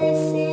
Listen.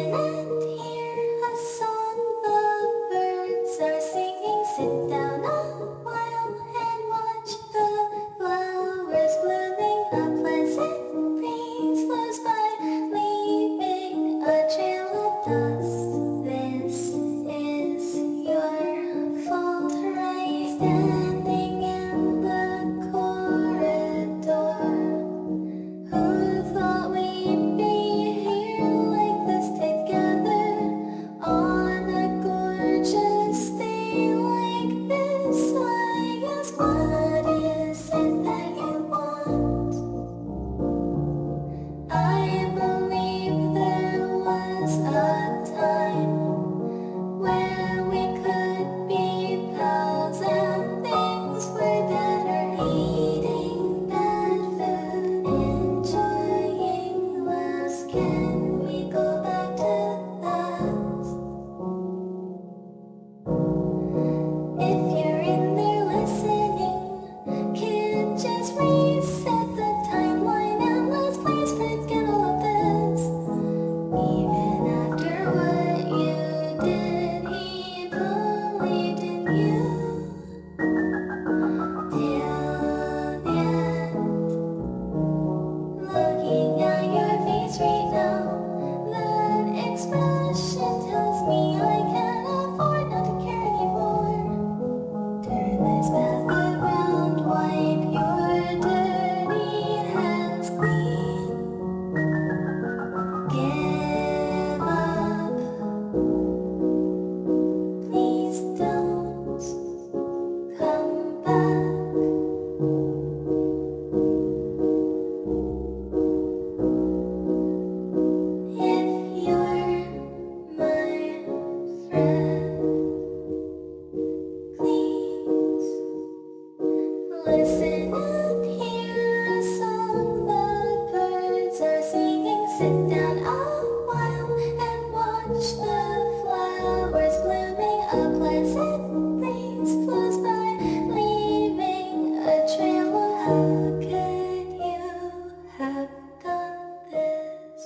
sit down a while and watch the flowers blooming. A pleasant breeze flows by, leaving a trail. How could you have done this?